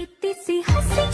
इतनी सी हंसी